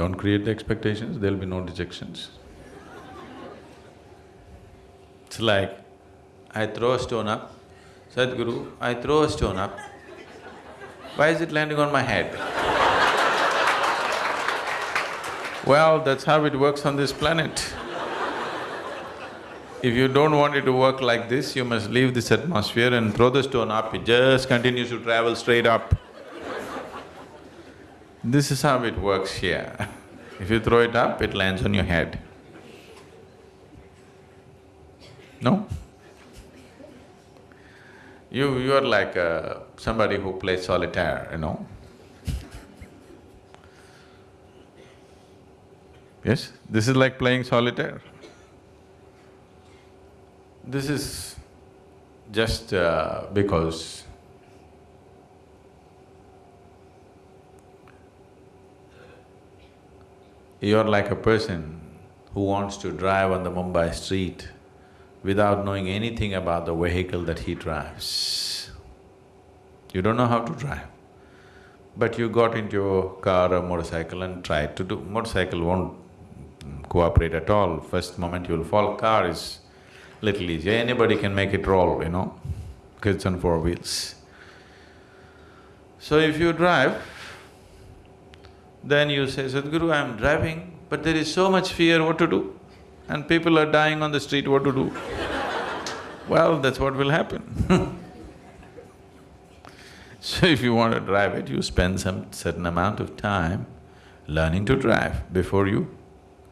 Don't create the expectations, there'll be no dejections. It's like, I throw a stone up, Sadhguru, I throw a stone up, why is it landing on my head? well, that's how it works on this planet. If you don't want it to work like this, you must leave this atmosphere and throw the stone up, it just continues to travel straight up. This is how it works here. If you throw it up, it lands on your head. No? You… you're like uh, somebody who plays solitaire, you know? Yes, this is like playing solitaire. This is just uh, because you're like a person who wants to drive on the Mumbai street without knowing anything about the vehicle that he drives. You don't know how to drive. But you got into a car or motorcycle and tried to do… motorcycle won't cooperate at all. First moment you'll fall, car is little easier, anybody can make it roll, you know, because it's on four wheels. So if you drive, then you say, Sadhguru, I'm driving, but there is so much fear, what to do? And people are dying on the street, what to do? well, that's what will happen So if you want to drive it, you spend some certain amount of time learning to drive before you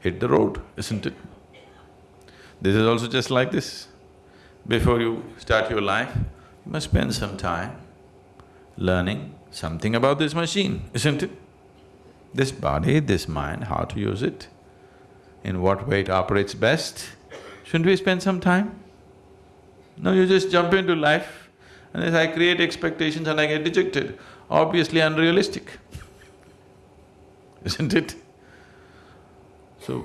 hit the road, isn't it? This is also just like this. Before you start your life, you must spend some time learning something about this machine, isn't it? This body, this mind, how to use it, in what way it operates best. Shouldn't we spend some time? No, you just jump into life and as I create expectations and I get dejected, obviously unrealistic, isn't it? So,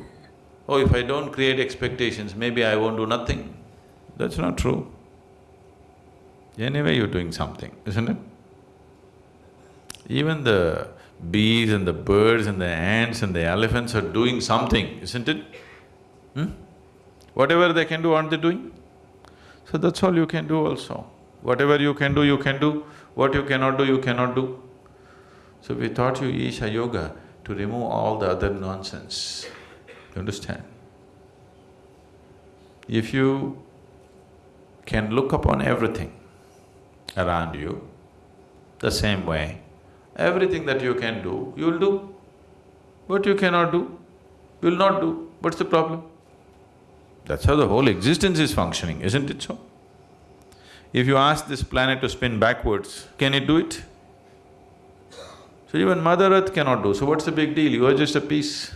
oh, if I don't create expectations, maybe I won't do nothing. That's not true. Anyway, you're doing something, isn't it? Even the bees and the birds and the ants and the elephants are doing something, isn't it? Hmm? Whatever they can do, aren't they doing? So that's all you can do also. Whatever you can do, you can do. What you cannot do, you cannot do. So we taught you Isha Yoga to remove all the other nonsense. You understand? If you can look upon everything around you the same way, everything that you can do, you'll do. What you cannot do, you'll not do. What's the problem? That's how the whole existence is functioning, isn't it so? If you ask this planet to spin backwards, can it do it? So even Mother Earth cannot do, so what's the big deal? You are just a piece.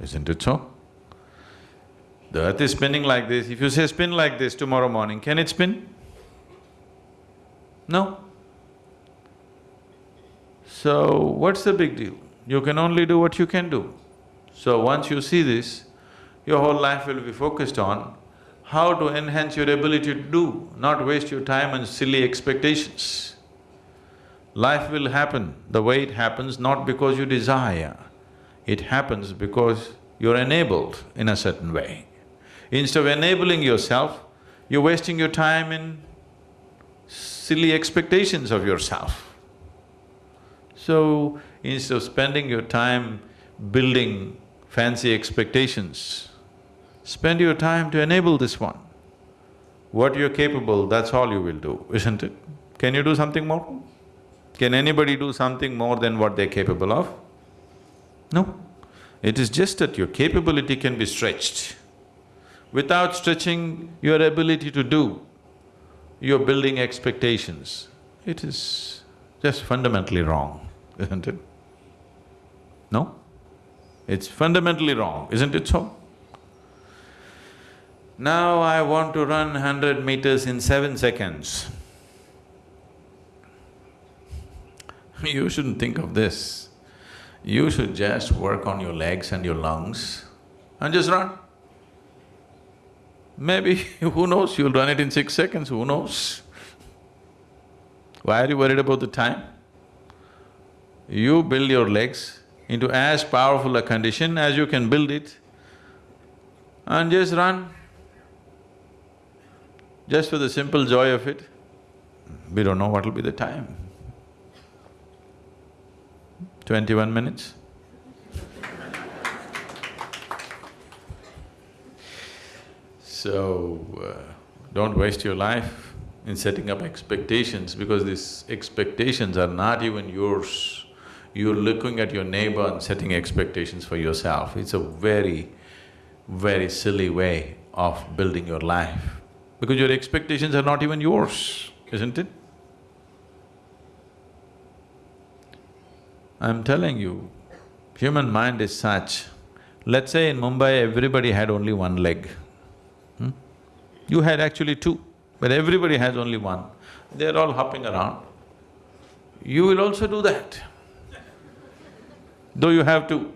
Isn't it so? The earth is spinning like this, if you say spin like this tomorrow morning, can it spin? No. So, what's the big deal? You can only do what you can do. So once you see this, your whole life will be focused on how to enhance your ability to do, not waste your time on silly expectations. Life will happen the way it happens not because you desire, it happens because you're enabled in a certain way. Instead of enabling yourself, you're wasting your time in silly expectations of yourself. So, instead of spending your time building fancy expectations, spend your time to enable this one. What you're capable, that's all you will do, isn't it? Can you do something more? Can anybody do something more than what they're capable of? No. It is just that your capability can be stretched. Without stretching your ability to do, you're building expectations. It is just fundamentally wrong, isn't it? No? It's fundamentally wrong, isn't it so? Now I want to run hundred meters in seven seconds. You shouldn't think of this. You should just work on your legs and your lungs and just run. Maybe, who knows, you'll run it in six seconds, who knows? Why are you worried about the time? You build your legs into as powerful a condition as you can build it and just run. Just for the simple joy of it, we don't know what will be the time. Twenty-one minutes? So, uh, don't waste your life in setting up expectations because these expectations are not even yours. You're looking at your neighbor and setting expectations for yourself. It's a very, very silly way of building your life because your expectations are not even yours, isn't it? I'm telling you, human mind is such, let's say in Mumbai everybody had only one leg. Hmm? You had actually two, but everybody has only one. They're all hopping around. You will also do that, though you have to.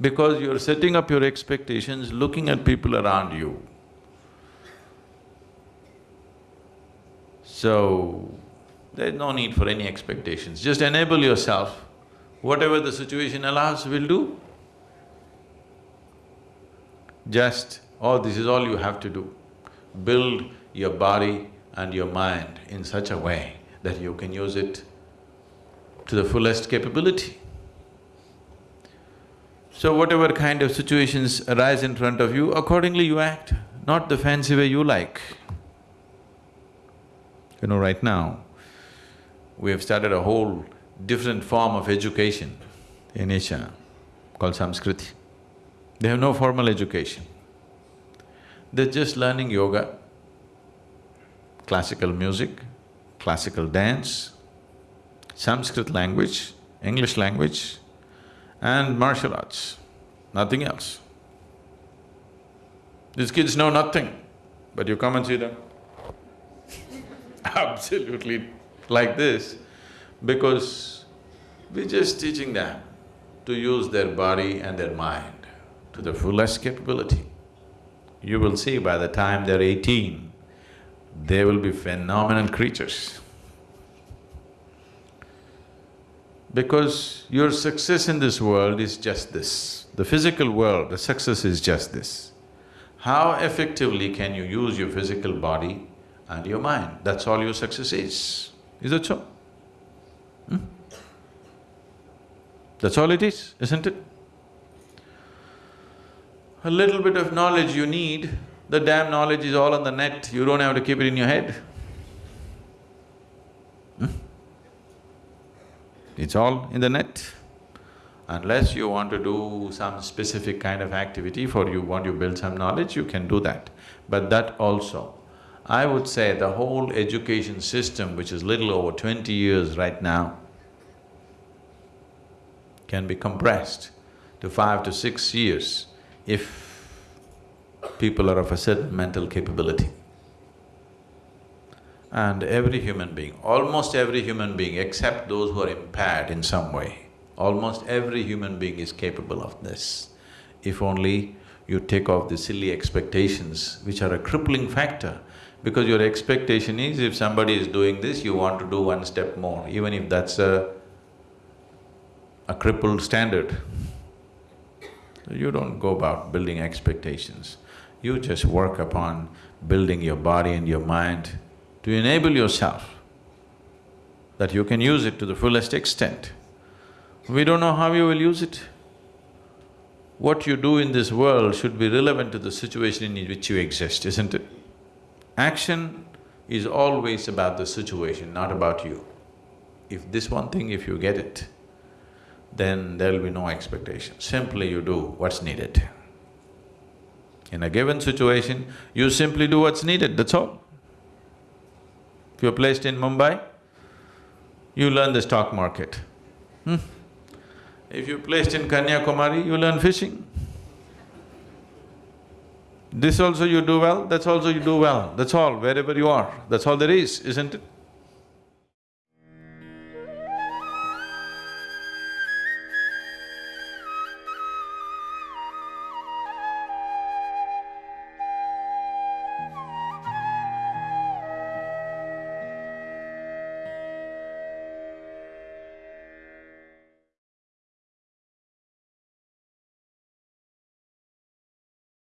Because you're setting up your expectations, looking at people around you. So, there's no need for any expectations, just enable yourself. Whatever the situation allows, will do. Just, oh, this is all you have to do. Build your body and your mind in such a way that you can use it to the fullest capability. So whatever kind of situations arise in front of you, accordingly you act, not the fancy way you like. You know, right now, we have started a whole different form of education in Isha called Samskriti. They have no formal education. They're just learning yoga, classical music, classical dance, Sanskrit language, English language and martial arts, nothing else. These kids know nothing, but you come and see them absolutely like this because we're just teaching them to use their body and their mind to the fullest capability. You will see by the time they're eighteen, they will be phenomenal creatures. Because your success in this world is just this. The physical world, the success is just this. How effectively can you use your physical body and your mind? That's all your success is. Is that so? Hmm? That's all it is, isn't it? A little bit of knowledge you need, the damn knowledge is all on the net, you don't have to keep it in your head. It's all in the net. Unless you want to do some specific kind of activity for you want to build some knowledge, you can do that. But that also I would say the whole education system, which is little over twenty years right now, can be compressed to five to six years if people are of a certain mental capability. And every human being, almost every human being except those who are impaired in some way, almost every human being is capable of this. If only you take off the silly expectations which are a crippling factor because your expectation is if somebody is doing this, you want to do one step more, even if that's a, a crippled standard. You don't go about building expectations. You just work upon building your body and your mind to enable yourself that you can use it to the fullest extent. We don't know how you will use it. What you do in this world should be relevant to the situation in which you exist, isn't it? Action is always about the situation, not about you. If this one thing, if you get it, then there'll be no expectation. Simply you do what's needed. In a given situation, you simply do what's needed, that's all. If you're placed in Mumbai, you learn the stock market. Hmm. If you're placed in Kanyakumari, you learn fishing. This also you do well, that's also you do well, that's all, wherever you are, that's all there is, isn't it?